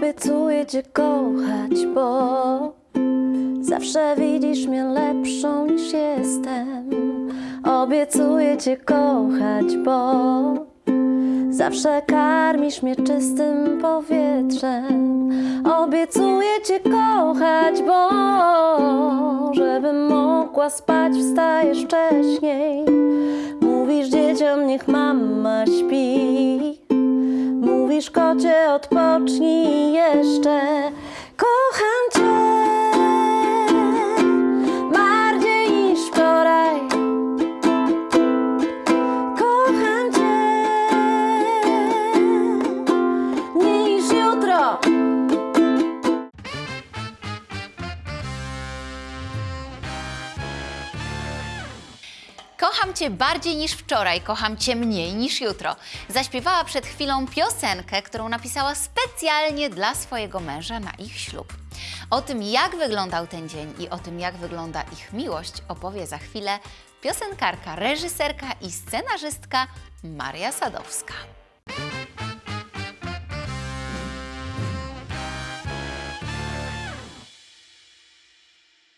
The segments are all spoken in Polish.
Obiecuję cię kochać, bo zawsze widzisz mnie lepszą niż jestem. Obiecuję cię kochać, bo zawsze karmisz mnie czystym powietrzem. Obiecuję cię kochać, bo żebym mogła spać, wstajesz wcześniej. Mówisz dzieciom, niech mama śpi. Mówisz kocie, odpocznij jeszcze. Kocham cię Kocham Cię bardziej niż wczoraj, kocham Cię mniej niż jutro. Zaśpiewała przed chwilą piosenkę, którą napisała specjalnie dla swojego męża na ich ślub. O tym, jak wyglądał ten dzień i o tym, jak wygląda ich miłość, opowie za chwilę piosenkarka, reżyserka i scenarzystka Maria Sadowska.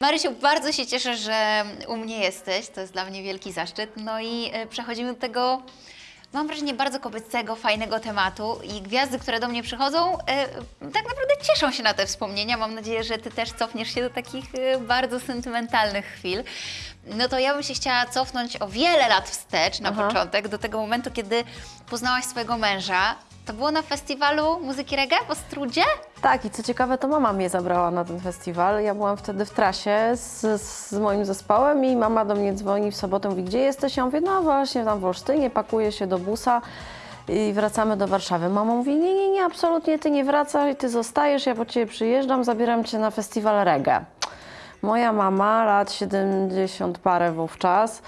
Marysiu, bardzo się cieszę, że u mnie jesteś. To jest dla mnie wielki zaszczyt. No i e, przechodzimy do tego, mam wrażenie, bardzo kobiecego, fajnego tematu. I gwiazdy, które do mnie przychodzą, e, tak naprawdę cieszą się na te wspomnienia. Mam nadzieję, że Ty też cofniesz się do takich e, bardzo sentymentalnych chwil. No to ja bym się chciała cofnąć o wiele lat wstecz na Aha. początek, do tego momentu, kiedy poznałaś swojego męża. To było na festiwalu muzyki reggae w Ostrudzie? Tak, i co ciekawe, to mama mnie zabrała na ten festiwal. Ja byłam wtedy w trasie z, z moim zespołem i mama do mnie dzwoni w sobotę, mówi, gdzie jesteś? Ja mówię, no właśnie, tam w Olsztynie, pakuję się do busa i wracamy do Warszawy. Mama mówi, nie, nie, nie, absolutnie ty nie wracaj, ty zostajesz, ja po ciebie przyjeżdżam, zabieram cię na festiwal reggae. Moja mama, lat 70 parę wówczas,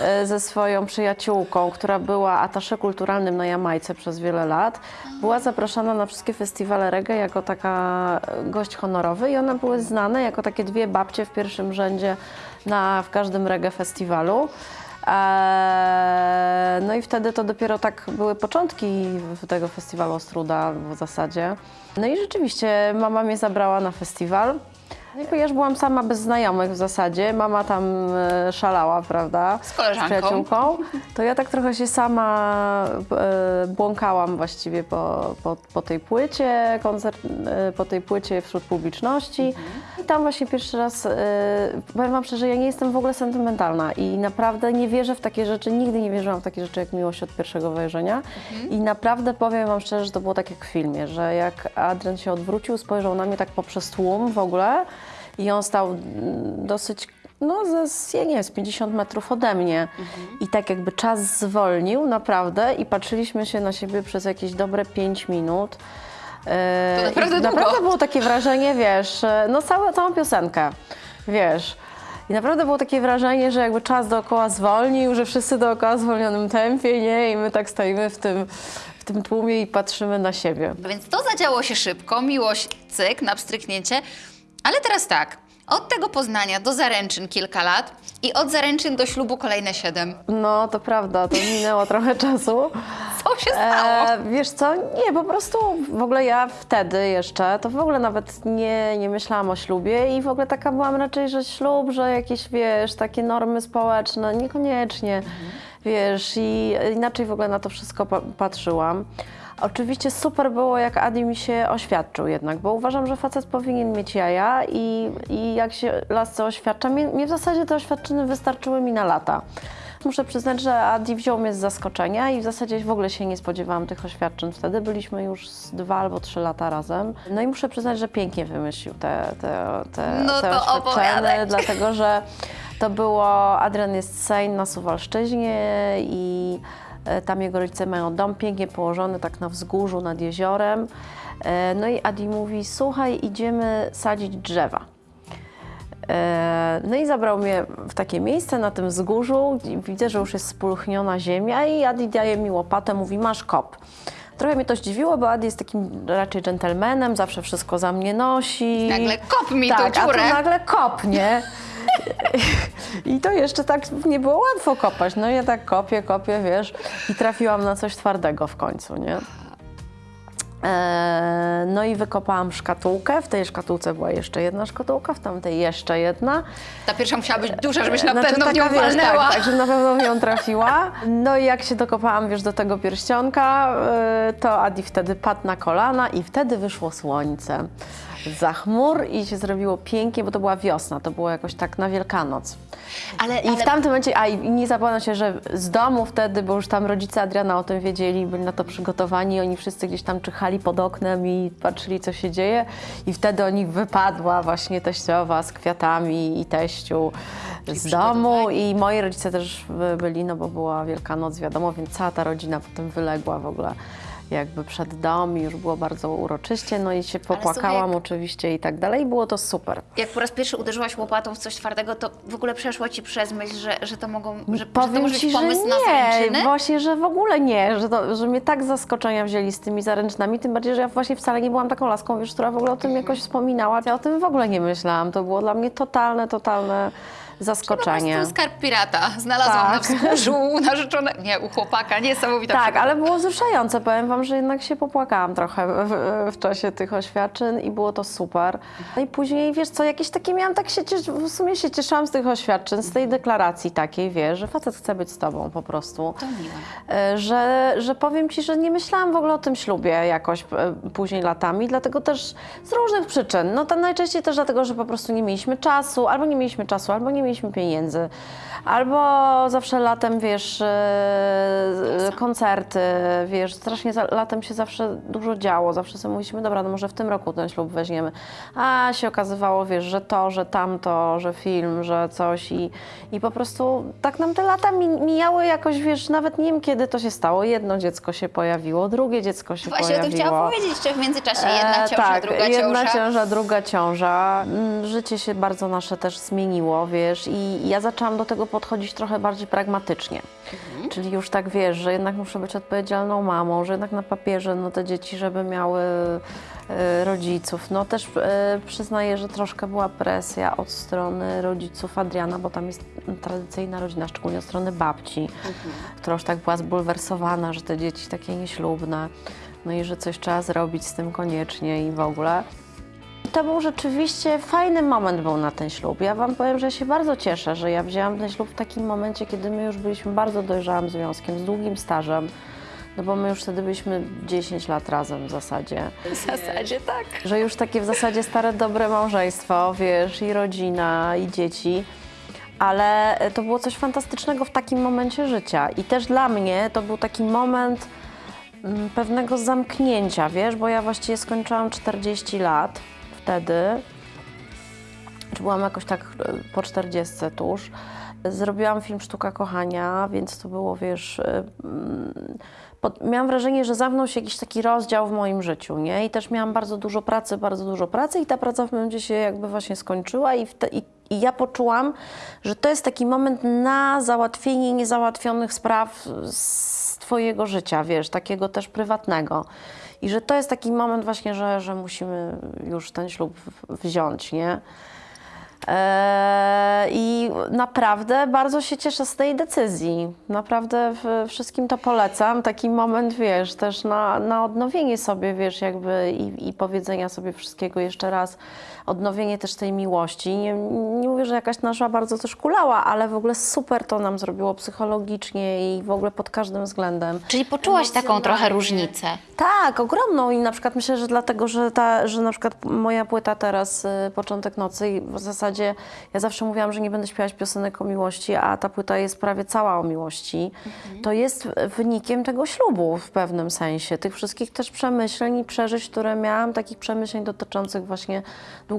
e, ze swoją przyjaciółką, która była atasze kulturalnym na Jamajce przez wiele lat, była zapraszana na wszystkie festiwale reggae jako taka e, gość honorowy i one były znane jako takie dwie babcie w pierwszym rzędzie na, w każdym reggae festiwalu. Eee, no i wtedy to dopiero tak były początki tego festiwalu Ostruda w zasadzie. No i rzeczywiście mama mnie zabrała na festiwal. I ja już byłam sama bez znajomych w zasadzie. Mama tam e, szalała, prawda? Z koleżanką. przyjaciółką. To ja tak trochę się sama e, błąkałam właściwie po, po, po tej płycie, koncert, e, po tej płycie wśród publiczności. I tam właśnie pierwszy raz, powiem Wam szczerze, ja nie jestem w ogóle sentymentalna i naprawdę nie wierzę w takie rzeczy, nigdy nie wierzyłam w takie rzeczy jak miłość od pierwszego wejrzenia. I naprawdę powiem Wam szczerze, że to było tak jak w filmie, że jak Adrian się odwrócił, spojrzał na mnie tak poprzez tłum w ogóle i on stał dosyć no, ze, ja nie wiem, z 50 metrów ode mnie. I tak jakby czas zwolnił naprawdę i patrzyliśmy się na siebie przez jakieś dobre 5 minut. E, To naprawdę i długo. naprawdę było takie wrażenie, wiesz, e, no całe, całą piosenkę, wiesz. I naprawdę było takie wrażenie, że jakby czas dookoła zwolnił, że wszyscy dookoła w zwolnionym tempie, nie? I my tak stoimy w tym, w tym tłumie i patrzymy na siebie. Więc to zadziało się szybko, miłość, cyk, na pstryknięcie. Ale teraz tak, od tego Poznania do zaręczyn kilka lat i od zaręczyn do ślubu kolejne siedem. No, to prawda, to minęło trochę czasu. Co się stało? E, wiesz co, nie, po prostu w ogóle ja wtedy jeszcze, to w ogóle nawet nie, nie myślałam o ślubie i w ogóle taka byłam raczej, że ślub, że jakieś, wiesz, takie normy społeczne, niekoniecznie, wiesz, i inaczej w ogóle na to wszystko pa- patrzyłam. Oczywiście super było, jak Adi mi się oświadczył jednak, bo uważam, że facet powinien mieć jaja i, i jak się lasce oświadcza, mnie, mnie w zasadzie te oświadczyny wystarczyły mi na lata. Muszę przyznać, że Adi wziął mnie z zaskoczenia i w zasadzie w ogóle się nie spodziewałam tych oświadczyn. Wtedy byliśmy już z dwa albo trzy lata razem. No i muszę przyznać, że pięknie wymyślił te, te, te, No te to oświadczenia, opowiadaj. dlatego że to było, Adrian jest Sejn na Suwalszczyźnie i tam jego rodzice mają dom pięknie położony tak na wzgórzu nad jeziorem. E, No i Adi mówi, słuchaj, idziemy sadzić drzewa. E, No i zabrał mnie w takie miejsce na tym wzgórzu. Widzę, że już jest spulchniona ziemia i Adi daje mi łopatę, mówi masz kop. Trochę mnie to zdziwiło, bo Adi jest takim raczej dżentelmenem, zawsze wszystko za mnie nosi. Nagle kop mi tak, tu a dziurę. tu nagle kop, nie? I to jeszcze tak nie było łatwo kopać. No ja tak kopię, kopię, wiesz, i trafiłam na coś twardego w końcu, nie? E, No i wykopałam szkatułkę. W tej szkatułce była jeszcze jedna szkatułka, w tamtej jeszcze jedna. Ta pierwsza musiała być duża, żebyś na Znaczy, pewno w nią wiesz, walnęła. Tak, tak, że na pewno w nią trafiła. No i jak się dokopałam, wiesz, do tego pierścionka, y, to Adi wtedy padł na kolana i wtedy wyszło słońce. Za chmur i się zrobiło pięknie, bo to była wiosna, to było jakoś tak na Wielkanoc. Ale, I ale w tamtym momencie, a i nie zapomnę się, że z domu wtedy, bo już tam rodzice Adriana o tym wiedzieli, byli na to przygotowani, oni wszyscy gdzieś tam czyhali pod oknem i patrzyli, co się dzieje. I wtedy o nich wypadła właśnie teściowa z kwiatami i teściu z domu. I moi rodzice też by- byli, no bo była Wielkanoc, wiadomo, więc cała ta rodzina potem wyległa w ogóle jakby przed dom i już było bardzo uroczyście, no i się popłakałam jak- oczywiście i tak dalej i było to super. jak po raz pierwszy uderzyłaś łopatą w coś twardego, to w ogóle przeszło ci przez myśl, że, że to mogą, że, że to Powiem może ci, być że pomysł na nie, zaręczyny? właśnie, że w ogóle nie, że, to, że mnie tak zaskoczenia wzięli z tymi zaręczynami, tym bardziej, że ja właśnie wcale nie byłam taką laską, wiesz, która w ogóle o tym jakoś wspominała. Ja o tym w ogóle nie myślałam, to było dla mnie totalne, totalne Po zaskoczenie. prostu skarb pirata. Znalazłam Tak. na wzgórzu u narzeczonego, nie, u chłopaka, niesamowita Tak, przygoda. ale było wzruszające. Powiem Wam, że jednak się popłakałam trochę w, w czasie tych oświadczyn i było to super. No i później, wiesz co, jakieś takie miałam, tak się w sumie się cieszyłam z tych oświadczyn, z tej deklaracji takiej, wiesz, że facet chce być z Tobą po prostu. To miłe. E, że, że powiem Ci, że nie myślałam w ogóle o tym ślubie jakoś e, później latami, dlatego też z różnych przyczyn. No to najczęściej też dlatego, że po prostu nie mieliśmy czasu, albo nie mieliśmy czasu, albo nie mieliśmy pieniędzy, albo zawsze latem, wiesz, e, koncerty, wiesz, strasznie latem się zawsze dużo działo, zawsze sobie mówiliśmy, dobra, no może w tym roku ten ślub weźmiemy. A się okazywało, wiesz, że to, że tamto, że film, że coś i, i po prostu tak nam te lata mi, mijały jakoś, wiesz, nawet nie wiem kiedy to się stało. Jedno dziecko się pojawiło, drugie dziecko się Właśnie o pojawiło. tym chciałam powiedzieć, że w międzyczasie jedna E, ciąża, tak, druga jedna ciąża. ciąża, druga ciąża. Mm, Życie się bardzo nasze też zmieniło, wiesz, i ja zaczęłam do tego podchodzić trochę bardziej pragmatycznie. Mhm. Czyli już tak wiesz, że jednak muszę być odpowiedzialną mamą, że jednak na papierze no, te dzieci, żeby miały e, rodziców. No też e, przyznaję, że troszkę była presja od strony rodziców Adriana, bo tam jest tradycyjna rodzina, szczególnie od strony babci, która już tak była zbulwersowana, że te dzieci takie nieślubne, no i że coś trzeba zrobić z tym koniecznie i w ogóle. To był rzeczywiście fajny moment był na ten ślub. Ja Wam powiem, że się bardzo cieszę, że ja wzięłam ten ślub w takim momencie, kiedy my już byliśmy bardzo dojrzałym związkiem, z długim stażem. No bo my już wtedy byliśmy 10 lat razem w zasadzie. W zasadzie tak. Że już takie w zasadzie stare, dobre małżeństwo, wiesz, i rodzina, i dzieci. Ale to było coś fantastycznego w takim momencie życia. I też dla mnie to był taki moment mm, pewnego zamknięcia, wiesz, bo ja właściwie skończyłam 40 lat wtedy. Czy byłam jakoś tak e, po 40 tuż. Zrobiłam film Sztuka Kochania, więc to było, wiesz, e, mm, pod, miałam wrażenie, że zamknął się jakiś taki rozdział w moim życiu, nie? I też miałam bardzo dużo pracy, bardzo dużo pracy i ta praca w momencie się jakby właśnie skończyła i, wte, i, i ja poczułam, że to jest taki moment na załatwienie niezałatwionych spraw z twojego życia, wiesz, takiego też prywatnego. I że to jest taki moment właśnie, że, że musimy już ten ślub wziąć, nie? Eee, I naprawdę bardzo się cieszę z tej decyzji. Naprawdę wszystkim to polecam. Taki moment, wiesz, też na, na odnowienie sobie, wiesz, jakby i, i powiedzenia sobie wszystkiego jeszcze raz. Odnowienie też tej miłości. Nie, nie mówię, że jakaś nasza bardzo też kulała, ale w ogóle super to nam zrobiło psychologicznie i w ogóle pod każdym względem. Czyli poczułaś taką trochę różnicę. Tak, ogromną i na przykład myślę, że dlatego, że, ta, że na przykład moja płyta teraz, y, Początek Nocy i w zasadzie ja zawsze mówiłam, że nie będę śpiewać piosenek o miłości, a ta płyta jest prawie cała o miłości, to jest wynikiem tego ślubu w pewnym sensie, tych wszystkich też przemyśleń i przeżyć, które miałam, takich przemyśleń dotyczących właśnie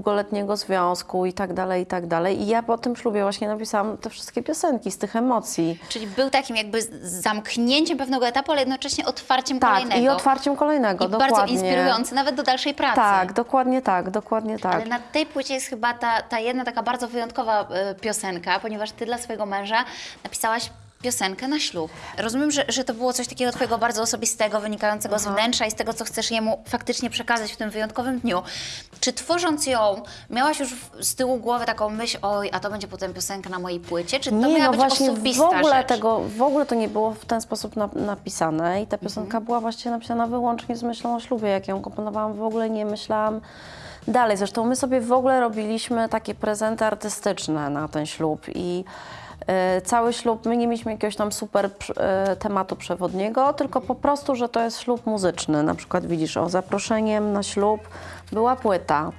długoletniego związku i tak dalej, i tak dalej. I ja po tym ślubie właśnie napisałam te wszystkie piosenki z tych emocji. Czyli był takim jakby zamknięciem pewnego etapu, ale jednocześnie otwarciem Tak, kolejnego. i otwarciem kolejnego, I dokładnie. bardzo inspirujący, nawet do dalszej pracy. Tak, dokładnie tak, dokładnie tak. Ale na tej płycie jest chyba ta, ta jedna taka bardzo wyjątkowa e, piosenka, ponieważ ty dla swojego męża napisałaś piosenkę na ślub. Rozumiem, że, że to było coś takiego twojego bardzo osobistego, wynikającego z wnętrza i z tego, co chcesz jemu faktycznie przekazać w tym wyjątkowym dniu. Czy tworząc ją, miałaś już w- z tyłu głowy taką myśl, oj, a to będzie potem piosenka na mojej płycie? Czy to Nie, miała no być właśnie w osobista ogóle rzecz? tego, w ogóle to nie było w ten sposób na, napisane i ta piosenka Mhm. była właściwie napisana wyłącznie z myślą o ślubie. Jak ją komponowałam, w ogóle nie myślałam dalej. Zresztą my sobie w ogóle robiliśmy takie prezenty artystyczne na ten ślub i cały ślub, my nie mieliśmy jakiegoś tam super e, tematu przewodniego, tylko po prostu, że to jest ślub muzyczny. Na przykład widzisz, o zaproszeniem na ślub była płyta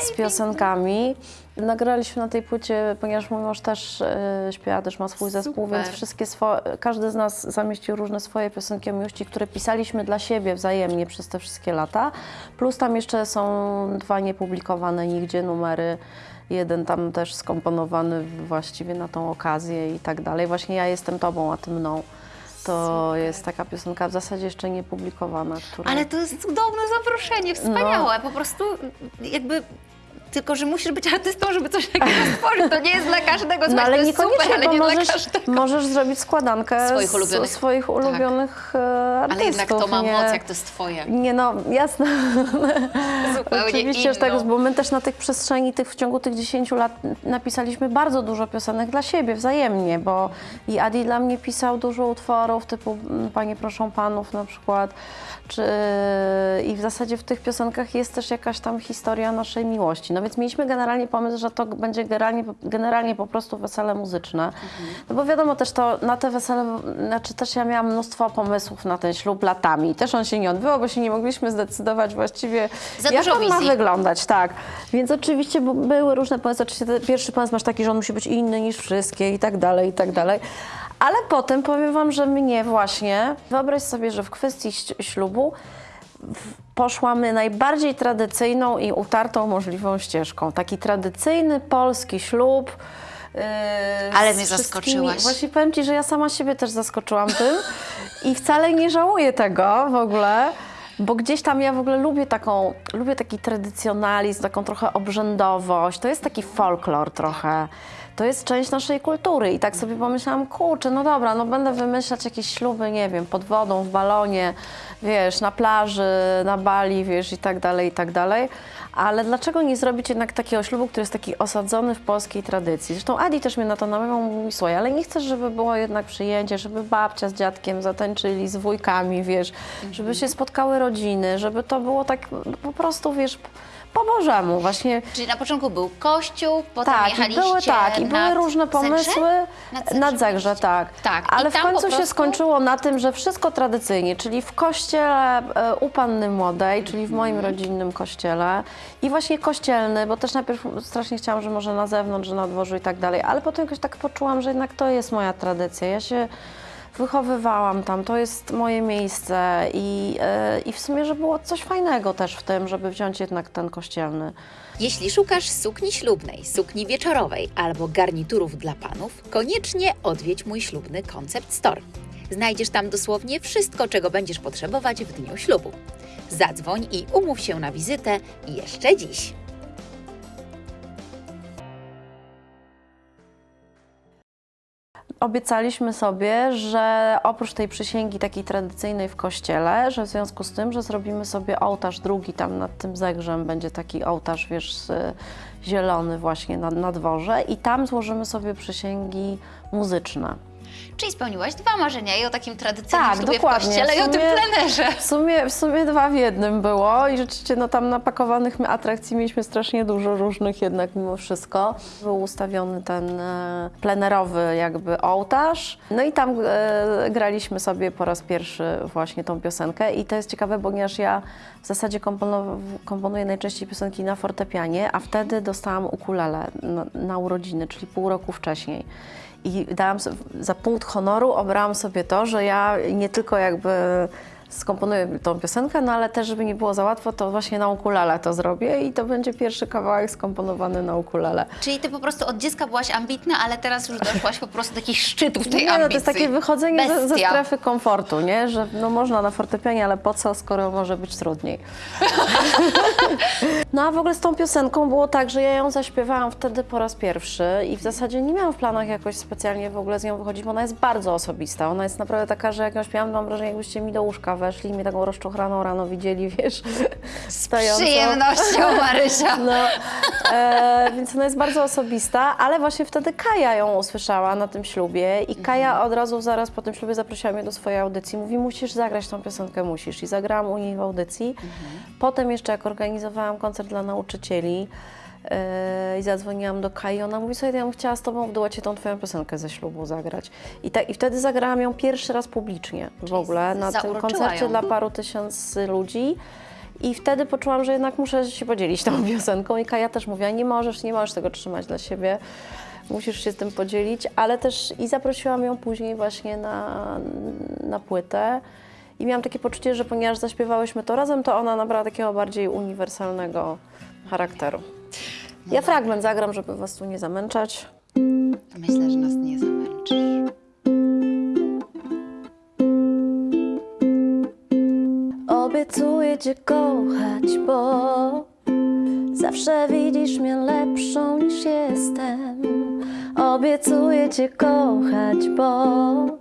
z piosenkami. Nagraliśmy na tej płycie, ponieważ mój mąż też e, śpiewa, też ma swój zespół, Super. więc wszystkie swoje, każdy z nas zamieścił różne swoje piosenki o miłości, które pisaliśmy dla siebie wzajemnie przez te wszystkie lata. Plus tam jeszcze są dwa niepublikowane nigdzie numery. Jeden tam też skomponowany właściwie na tą okazję i tak dalej. Właśnie ja jestem tobą, a ty mną. To jest taka piosenka w zasadzie jeszcze niepublikowana, która... Ale to jest cudowne zaproszenie, wspaniałe. Po prostu jakby... Tylko, że musisz być artystą, żeby coś takiego stworzyć. To nie jest dla każdego. No Słuchaj, ale to jest niekoniecznie, super, ale nie dla możesz, każdego. możesz zrobić składankę Swoich z- ulubionych. swoich ulubionych e, artystów. Ale jednak to ma nie, moc, jak to jest twoje. Nie no, jasne. Zupełnie Oczywiście, że inną. tak, bo my też na tych przestrzeni, tych w ciągu tych 10 lat napisaliśmy bardzo dużo piosenek dla siebie wzajemnie, bo i Adi dla mnie pisał dużo utworów typu mm, Panie proszą panów na przykład, czy, i w zasadzie w tych piosenkach jest też jakaś tam historia naszej miłości. No więc mieliśmy generalnie pomysł, że to będzie generalnie, generalnie po prostu wesele muzyczne. No bo wiadomo też to na te wesele, znaczy też ja miałam mnóstwo pomysłów na ten ślub latami. Też on się nie odbywał, bo się nie mogliśmy zdecydować właściwie Za jak on ma wyglądać, tak. Więc oczywiście były różne pomysły. Oczywiście pierwszy pomysł masz taki, że on musi być inny niż wszystkie i tak dalej, i tak dalej. Ale potem powiem wam, że mnie właśnie, wyobraź sobie, że w kwestii ślubu w- poszłamy najbardziej tradycyjną i utartą możliwą ścieżką. Taki tradycyjny polski ślub. yy, Ale mnie zaskoczyłaś. Właśnie powiem Ci, że ja sama siebie też zaskoczyłam tym i wcale nie żałuję tego w ogóle. Bo gdzieś tam ja w ogóle lubię taką, lubię taki tradycjonalizm, taką trochę obrzędowość. To jest taki folklor trochę. To jest część naszej kultury i tak sobie pomyślałam, kurczę, no dobra, no będę wymyślać jakieś śluby, nie wiem, pod wodą, w balonie, wiesz, na plaży, na Bali, wiesz, i tak dalej, i tak dalej. Ale dlaczego nie zrobić jednak takiego ślubu, który jest taki osadzony w polskiej tradycji? Zresztą Adi też mnie na to namawiał, mówi, słuchaj, ale nie chcesz, żeby było jednak przyjęcie, żeby babcia z dziadkiem zatańczyli, z wujkami, wiesz, żeby się spotkały rodziny, żeby to było tak po prostu, wiesz, po Bożemu, właśnie Czyli na początku był kościół, potem tak, jechaliście były tak, i były różne pomysły. Zegrze? Nad Zegrze tak. Tak, Ale w końcu się prostu- skończyło na tym, że wszystko tradycyjnie, czyli w kościele e, u Panny Młodej, czyli w moim rodzinnym kościele i właśnie kościelny, bo też najpierw strasznie chciałam, że może na zewnątrz, że na dworzu i tak dalej, ale potem jakoś tak poczułam, że jednak to jest moja tradycja. Ja się wychowywałam tam, to jest moje miejsce i, e, i w sumie, że było coś fajnego też w tym, żeby wziąć jednak ten kościelny. Jeśli szukasz sukni ślubnej, sukni wieczorowej albo garniturów dla panów, koniecznie odwiedź mój ślubny Concept Store. Znajdziesz tam dosłownie wszystko, czego będziesz potrzebować w dniu ślubu. Zadzwoń i umów się na wizytę jeszcze dziś. Obiecaliśmy sobie, że oprócz tej przysięgi takiej tradycyjnej w kościele, że w związku z tym, że zrobimy sobie ołtarz drugi tam nad tym zegrzem, będzie taki ołtarz, wiesz, zielony właśnie na, na dworze i tam złożymy sobie przysięgi muzyczne. Czyli spełniłaś dwa marzenia i o takim tradycyjnym Tak, ślubie dokładnie. w kościele i o tym plenerze. W sumie, w sumie dwa w jednym było i rzeczywiście no, tam napakowanych atrakcji mieliśmy strasznie dużo różnych jednak mimo wszystko. Był ustawiony ten e, plenerowy jakby ołtarz, no i tam e, graliśmy sobie po raz pierwszy właśnie tą piosenkę i to jest ciekawe, ponieważ ja w zasadzie komponuję najczęściej piosenki na fortepianie, a wtedy dostałam ukulele na, na urodziny, czyli pół roku wcześniej. I dałam sobie, za punkt honoru obrałam sobie to, że ja nie tylko jakby skomponuję tą piosenkę, no ale też, żeby nie było za łatwo, to właśnie na ukulele to zrobię i to będzie pierwszy kawałek skomponowany na ukulele. Czyli ty po prostu od dziecka byłaś ambitna, ale teraz już doszłaś po prostu do takich szczytów tej Nie, ambicji. no to jest takie wychodzenie ze, ze strefy komfortu, nie? Że no można na fortepianie, ale po co, skoro może być trudniej. no a w ogóle z tą piosenką było tak, że ja ją zaśpiewałam wtedy po raz pierwszy i w zasadzie nie miałam w planach jakoś specjalnie w ogóle z nią wychodzić, bo ona jest bardzo osobista. Ona jest naprawdę taka, że jak ją śpiewam, mam wrażenie, jakbyście mi do łóżka weszli i mnie taką rozczochraną rano widzieli, wiesz, stojącą. Przyjemnością, Marysia. No, e, więc ona jest bardzo osobista, ale właśnie wtedy Kaja ją usłyszała na tym ślubie i Kaja od razu zaraz po tym ślubie zaprosiła mnie do swojej audycji. Mówi, musisz zagrać tą piosenkę, musisz. I zagrałam u niej w audycji. Potem jeszcze jak organizowałam koncert dla nauczycieli i zadzwoniłam do Kai, ona mówi, słuchaj, ja bym chciała z tobą w duecie tą twoją piosenkę ze ślubu zagrać. I, tak, I wtedy zagrałam ją pierwszy raz publicznie w ogóle na tym koncercie ją. dla paru tysięcy ludzi. I wtedy poczułam, że jednak muszę się podzielić tą piosenką. I Kaja też mówiła, nie możesz, nie możesz tego trzymać dla siebie, musisz się z tym podzielić. Ale też i zaprosiłam ją później właśnie na, na płytę. I miałam takie poczucie, że ponieważ zaśpiewałyśmy to razem, to ona nabrała takiego bardziej uniwersalnego charakteru. Ja fragment zagram, żeby was tu nie zamęczać. Myślę, że nas nie zamęczysz. Obiecuję Cię kochać, bo zawsze widzisz mnie lepszą niż jestem. Obiecuję Cię kochać, bo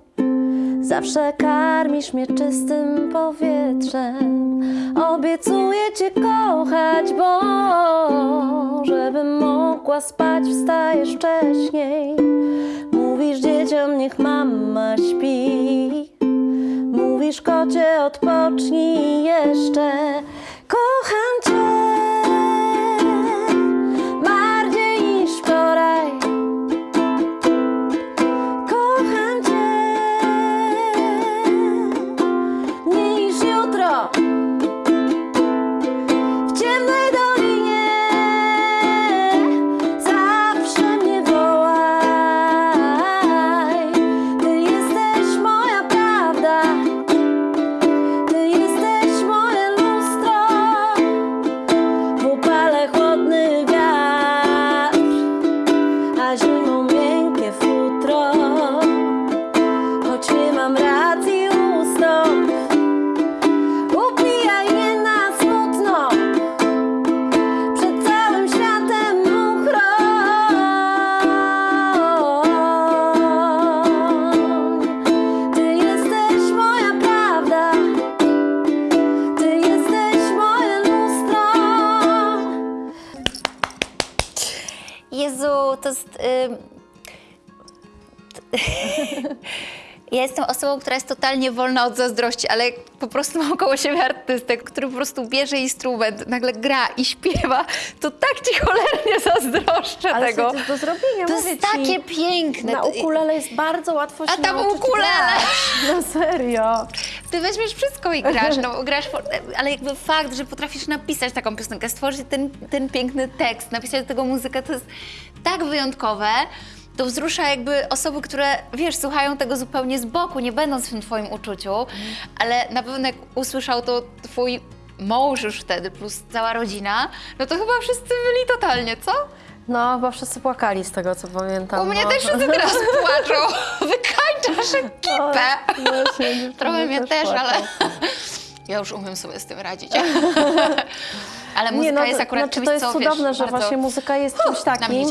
zawsze karmisz mnie czystym powietrzem. Obiecuję Cię kochać, bo żebym mogła spać, wstajesz wcześniej. Mówisz dzieciom, niech mama śpi. Mówisz kocie, odpocznij jeszcze. Kocham cię to jest... ym, Ja jestem osobą, która jest totalnie wolna od zazdrości, ale po prostu mam koło siebie artystę, który po prostu bierze instrument, nagle gra i śpiewa, to tak ci cholernie zazdroszczę Ale tego. jest do zrobienia, To jest ci. takie piękne. Na ukulele jest bardzo łatwo się A tam ukulele! grać. No serio. Ty weźmiesz wszystko i grasz, no grasz, ale jakby fakt, że potrafisz napisać taką piosenkę, stworzyć ten, ten piękny tekst, napisać do tego muzykę, to jest tak wyjątkowe, to wzrusza jakby osoby, które, wiesz, słuchają tego zupełnie z boku, nie będąc w tym twoim uczuciu, ale na pewno jak usłyszał to twój mąż już wtedy, plus cała rodzina, no to chyba wszyscy byli totalnie, co? No, chyba wszyscy płakali z tego, co pamiętam. U mnie no. też wszyscy teraz płaczą, wykańczasz ekipę. No, właśnie, dziewczyny Trochę mnie też, ale ja już umiem sobie z tym radzić. ale muzyka Nie, no, jest akurat znaczy, czymś, to jest co, cudowne, wiesz, że bardzo... właśnie muzyka jest czymś takim.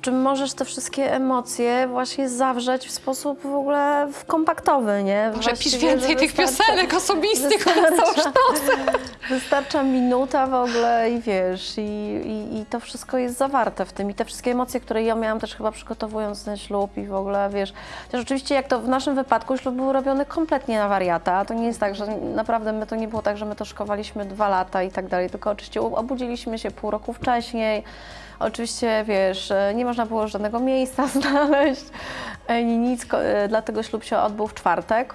W czym możesz te wszystkie emocje właśnie zawrzeć w sposób w ogóle kompaktowy, nie? Może pisz więcej tych piosenek osobistych, wystarcza-. Wystarcza minuta w ogóle i wiesz, i, i, i to wszystko jest zawarte w tym. I te wszystkie emocje, które ja miałam też chyba przygotowując ten ślub i w ogóle, wiesz. Też oczywiście jak to w naszym wypadku ślub był robiony kompletnie na wariata. To nie jest tak, że naprawdę my to nie było tak, że my to szkowaliśmy dwa lata i tak dalej, tylko oczywiście obudziliśmy się pół roku wcześniej. Oczywiście, wiesz, e, nie można było żadnego miejsca znaleźć, ani nic, e, dlatego ślub się odbył w czwartek.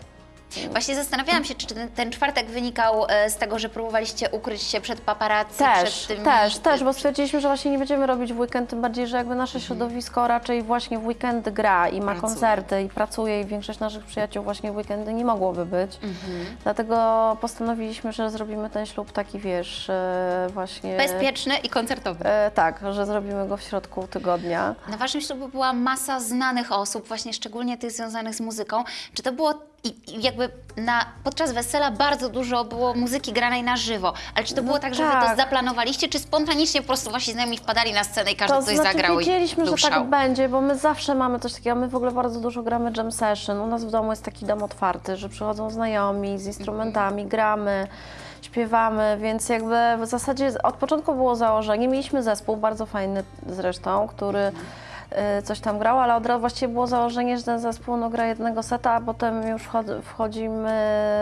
Właśnie zastanawiałam się, czy ten, ten czwartek wynikał e, z tego, że próbowaliście ukryć się przed paparazzi, Też, przed tymi... też, też, bo stwierdziliśmy, że właśnie nie będziemy robić w weekend, tym bardziej, że jakby nasze środowisko raczej właśnie w weekendy gra i ma Pracuje. koncerty i pracuje i większość naszych przyjaciół właśnie w weekendy nie mogłoby być. Dlatego postanowiliśmy, że zrobimy ten ślub taki, wiesz, e, właśnie... Bezpieczny i koncertowy. E, tak, że zrobimy go w środku tygodnia. Na waszym ślubie była masa znanych osób, właśnie szczególnie tych związanych z muzyką. Czy to było i, jakby na, podczas wesela bardzo dużo było muzyki granej na żywo, ale czy to było tak, że wy to tak. zaplanowaliście, czy spontanicznie po prostu wasi znajomi wpadali na scenę i każdy To coś znaczy zagrał wiedzieliśmy, że tak będzie, bo my zawsze mamy coś takiego, my w ogóle bardzo dużo gramy jam session. U nas w domu jest taki dom otwarty, że przychodzą znajomi z instrumentami, gramy, śpiewamy, więc jakby w zasadzie od początku było założenie, mieliśmy zespół bardzo fajny zresztą, który y, coś tam grał, ale od razu właściwie było założenie, że ten zespół no, gra jednego seta, a potem już wchod- wchodzimy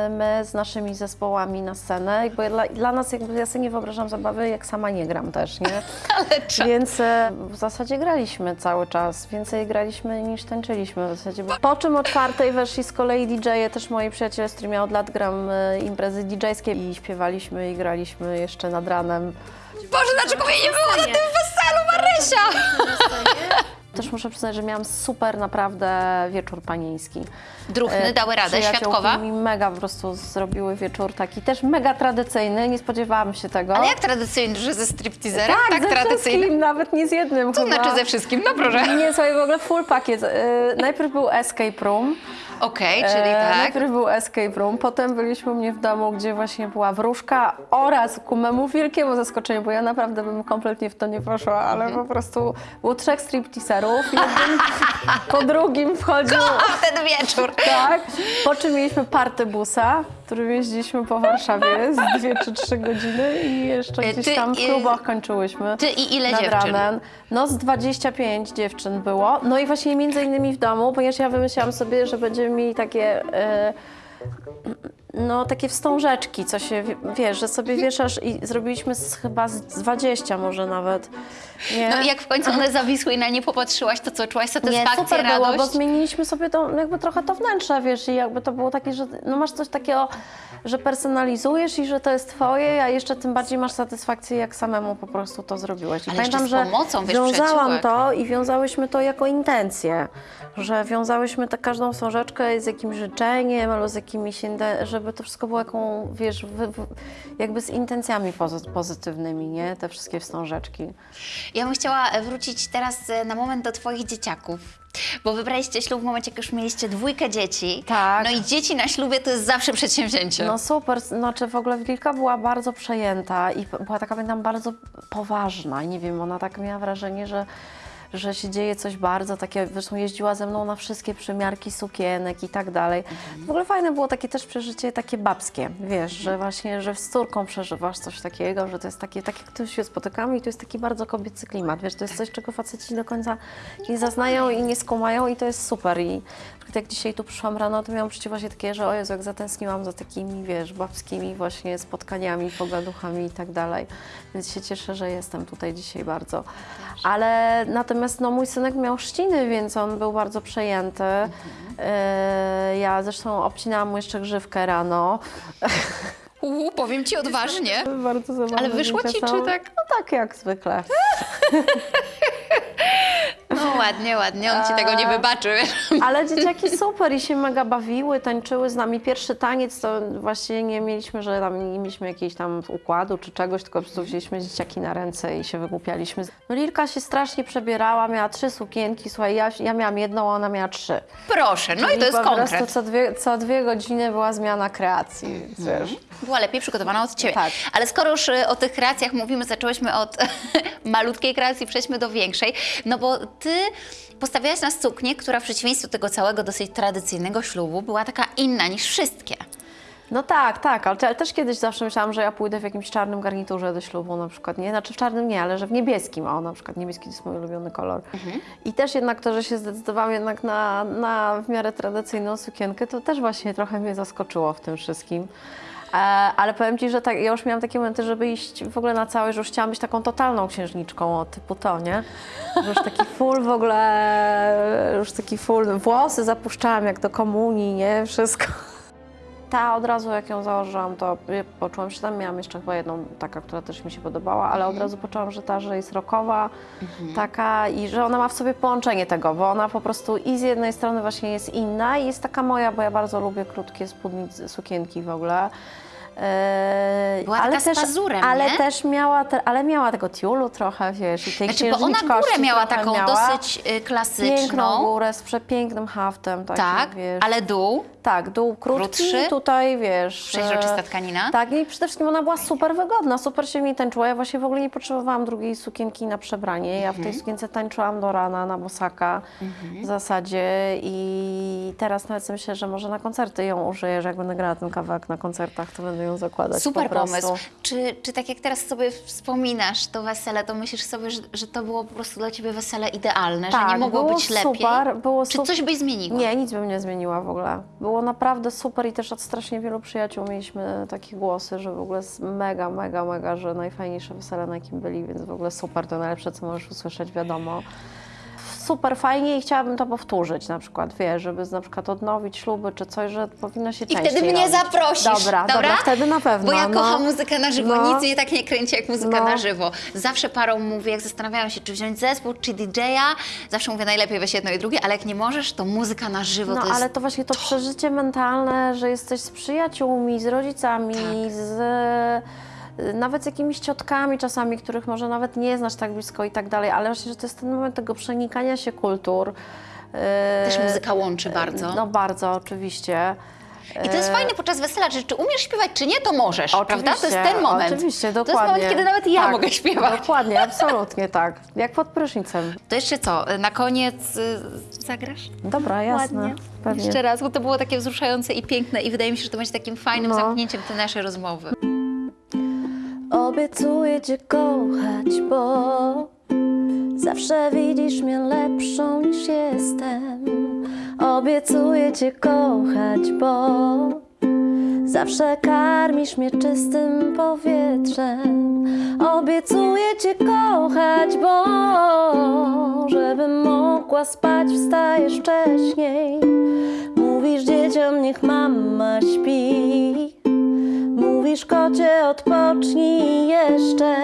my z naszymi zespołami na scenę, bo dla, dla nas jakby ja sobie nie wyobrażam zabawy, jak sama nie gram też, nie? Ale. Więc e, w zasadzie graliśmy cały czas. Więcej graliśmy niż tańczyliśmy w zasadzie. Po czym o czwartej weszli z kolei DJ-e, też moi przyjaciele, z którymi ja od lat gram e, imprezy DJ-skie i śpiewaliśmy i graliśmy jeszcze nad ranem. Boże, dlaczego mnie nie było na tym weselu, Marysia? Też muszę przyznać, że miałam super naprawdę wieczór panieński. Druhny E, dały radę, przyjaciółki świadkowa? mi mega po prostu zrobiły wieczór taki też mega tradycyjny, nie spodziewałam się tego. Ale jak tradycyjny, że ze stripteaserem? tak, ze tradycyjny? wszystkim, nawet nie z jednym To chyba. znaczy ze wszystkim, no proszę. Nie, słuchaj, w ogóle full pakiet. E, najpierw był escape room. Okej, czyli E, tak. Najpierw był escape room, potem byliśmy u mnie w domu, gdzie właśnie była wróżka oraz ku memu wielkiemu zaskoczeniu, bo ja naprawdę bym kompletnie w to nie poszła, ale po prostu było trzech stripteaserów, jeden po drugim wchodził... A ten wieczór. Tak, po czym mieliśmy party busa, którym jeździliśmy po Warszawie z dwie czy trzy godziny i jeszcze E, gdzieś tam w klubach kończyłyśmy. Ty i ile dziewczyn? No z 25 dziewczyn było. No i właśnie między innymi w domu, ponieważ ja wymyślałam sobie, że będziemy mieli takie... e, no takie wstążeczki, co się, wie- wiesz, że sobie wieszasz i zrobiliśmy z, chyba z 20 może nawet. Nie? No i jak w końcu one zawisły i na nie popatrzyłaś, to co, czułaś Nie, satysfakcję, super radość? było, bo zmieniliśmy sobie to, jakby trochę to wnętrze, wiesz, i jakby to było takie, że no masz coś takiego, że personalizujesz i że to jest twoje, a jeszcze tym bardziej masz satysfakcję, jak samemu po prostu to zrobiłeś. I Ale pamiętam, że pomocą, wiesz, wiązałam to i wiązałyśmy to jako intencję, że wiązałyśmy tę każdą wstążeczkę z jakimś życzeniem albo z jakimiś, inten- żeby to wszystko było jaką, wiesz, wy, wy, jakby z intencjami pozy- pozytywnymi, nie? Te wszystkie wstążeczki. Ja bym chciała wrócić teraz e, na moment do Twoich dzieciaków. Bo wybraliście ślub w momencie, jak już mieliście dwójkę dzieci. Tak. No i dzieci na ślubie to jest zawsze przedsięwzięcie. No super, znaczy w ogóle Wilka była bardzo przejęta i była taka, pamiętam, bardzo poważna. Nie wiem, ona tak miała wrażenie, że, że się dzieje coś bardzo takie, zresztą jeździła ze mną na wszystkie przymiarki sukienek i tak dalej. W ogóle fajne było takie też przeżycie takie babskie, wiesz, że właśnie, że z córką przeżywasz coś takiego, że to jest takie, tak jak tu się spotykamy i to jest taki bardzo kobiecy klimat, wiesz, to jest coś, czego faceci do końca nie zaznają i nie skumają i to jest super i jak dzisiaj tu przyszłam rano, to miałam przecież właśnie takie, że o Jezu, jak zatęskniłam za takimi, wiesz, babskimi właśnie spotkaniami, pogaduchami i tak dalej, więc się cieszę, że jestem tutaj dzisiaj bardzo. Ale natomiast no, mój synek miał trzciny, więc on był bardzo przejęty. E, ja zresztą obcinałam mu jeszcze grzywkę rano. Uuu, powiem Ci odważnie. Bardzo Ale wyszło ci, są. czy tak? No tak jak zwykle. Ładnie, ładnie, on Ci tego nie wybaczy. wiesz. Ale dzieciaki super i się mega bawiły, tańczyły z nami. Pierwszy taniec to właśnie nie mieliśmy, że tam nie mieliśmy jakiejś tam układu czy czegoś, tylko po prostu wzięliśmy dzieciaki na ręce i się wygłupialiśmy. No Lilka się strasznie przebierała, miała trzy sukienki, słuchaj, ja, ja miałam jedną, a ona miała trzy. Proszę, no i to jest po prostu konkret. co dwie, co dwie godziny była zmiana kreacji, więc wiesz. Była lepiej przygotowana od Ciebie. Tak. Ale skoro już y, o tych kreacjach mówimy, zaczęłyśmy od malutkiej kreacji, przejdźmy do większej, no bo Ty postawiałaś na suknię, która w przeciwieństwie do tego całego dosyć tradycyjnego ślubu była taka inna niż wszystkie. No tak, tak, ale te- też kiedyś zawsze myślałam, że ja pójdę w jakimś czarnym garniturze do ślubu na przykład, nie? Znaczy w czarnym nie, ale że w niebieskim, o na przykład niebieski to jest mój ulubiony kolor. I też jednak to, że się zdecydowałam jednak na, na w miarę tradycyjną sukienkę, to też właśnie trochę mnie zaskoczyło w tym wszystkim. E, ale powiem Ci, że tak, ja już miałam takie momenty, żeby iść w ogóle na całe, że już chciałam być taką totalną księżniczką, typu to, nie? Że już taki full w ogóle, już taki full, włosy zapuszczałam jak do komunii, nie? Wszystko. Ta od razu jak ją założyłam, to y, poczułam się tam, miałam jeszcze chyba jedną taka, która też mi się podobała, ale od razu poczułam, że ta, że jest rockowa, taka i że ona ma w sobie połączenie tego, bo ona po prostu i z jednej strony właśnie jest inna i jest taka moja, bo ja bardzo lubię krótkie spódnice, sukienki w ogóle. Eee, Była taka z pazurem, ale nie? też miała, te, ale miała tego tiulu trochę, wiesz, i tej Znaczy, bo ona górę miała taką miała. dosyć y, Piękną klasyczną. górę z przepięknym haftem, takim, Tak, wiesz. ale dół, Tak, dół krótki, Krótszy? tutaj wiesz. przeźroczysta tkanina. Tak, i przede wszystkim ona była super wygodna, super się mi tańczyła. Ja właśnie w ogóle nie potrzebowałam drugiej sukienki na przebranie. Ja w Mhm. tej sukience tańczyłam do rana na bosaka w zasadzie i teraz nawet myślę, że może na koncerty ją użyję, że jak będę grała ten kawałek na koncertach, to będę ją zakładać Super pomysł. Czy, czy tak jak teraz sobie wspominasz to wesele, to myślisz sobie, że, że to było po prostu dla Ciebie wesele idealne, że nie Tak, mogło było być lepiej? super, było Czy coś byś zmieniła? Nie, nic bym nie zmieniła w ogóle. Było naprawdę super i też od strasznie wielu przyjaciół mieliśmy takie głosy, że w ogóle jest mega, mega, mega, że najfajniejsze wesele na jakim byli, więc w ogóle super, to najlepsze, co możesz usłyszeć, wiadomo. Super fajnie i chciałabym to powtórzyć na przykład, wiesz, żeby na przykład odnowić śluby czy coś, że powinno się I częściej wtedy mnie robić. zaprosisz, Dobra, dobra, wtedy na pewno. Bo ja no. kocham muzykę na żywo, No. nic mnie tak nie kręci jak muzyka No. na żywo. Zawsze parą mówię, jak zastanawiają się, czy wziąć zespół, czy DJ-a, zawsze mówię najlepiej weź jedno i drugie, ale jak nie możesz, to muzyka na żywo No to jest... ale to właśnie to przeżycie mentalne, że jesteś z przyjaciółmi, z rodzicami, Tak. z nawet z jakimiś ciotkami czasami, których może nawet nie znasz tak blisko i tak dalej, ale właśnie, że to jest ten moment tego przenikania się kultur. y, Też muzyka łączy bardzo. No bardzo, oczywiście. I to jest fajne podczas wesela, że czy umiesz śpiewać, czy nie, to możesz, prawda? To jest Oczywiście, ten moment. Oczywiście, To jest dokładnie. moment, kiedy nawet ja Tak, mogę śpiewać. Dokładnie, absolutnie tak. Jak pod prysznicem. To jeszcze co, na koniec y, zagrasz? Dobra, jasne. Ładnie. Pewnie. Jeszcze raz, bo to było takie wzruszające i piękne i wydaje mi się, że to będzie takim fajnym No. zamknięciem tej naszej rozmowy. Obiecuję Cię kochać, bo zawsze widzisz mnie lepszą niż jestem. Obiecuję Cię kochać, bo zawsze karmisz mnie czystym powietrzem. Obiecuję Cię kochać, bo żebym mogła spać, wstajesz wcześniej. Mówisz dzieciom, niech mama śpi. Kocie, odpocznij jeszcze.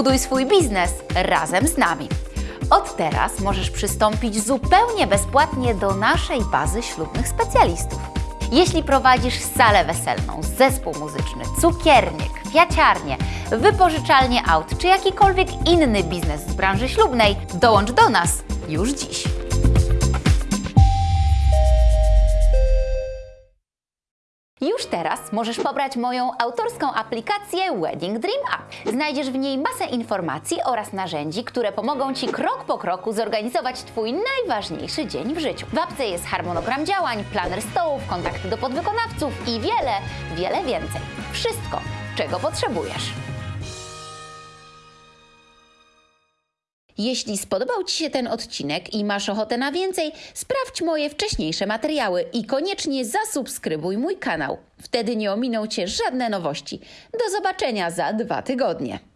Buduj swój biznes razem z nami. Od teraz możesz przystąpić zupełnie bezpłatnie do naszej bazy ślubnych specjalistów. Jeśli prowadzisz salę weselną, zespół muzyczny, cukiernię, kwiaciarnię, wypożyczalnię aut czy jakikolwiek inny biznes z branży ślubnej, dołącz do nas już dziś. Już teraz możesz pobrać moją autorską aplikację Wedding Dream App. Znajdziesz w niej masę informacji oraz narzędzi, które pomogą Ci krok po kroku zorganizować Twój najważniejszy dzień w życiu. W apce jest harmonogram działań, planer stołów, kontakty do podwykonawców i wiele, wiele więcej. Wszystko, czego potrzebujesz. Jeśli spodobał Ci się ten odcinek i masz ochotę na więcej, sprawdź moje wcześniejsze materiały i koniecznie zasubskrybuj mój kanał. Wtedy nie ominą Cię żadne nowości. Do zobaczenia za dwa tygodnie.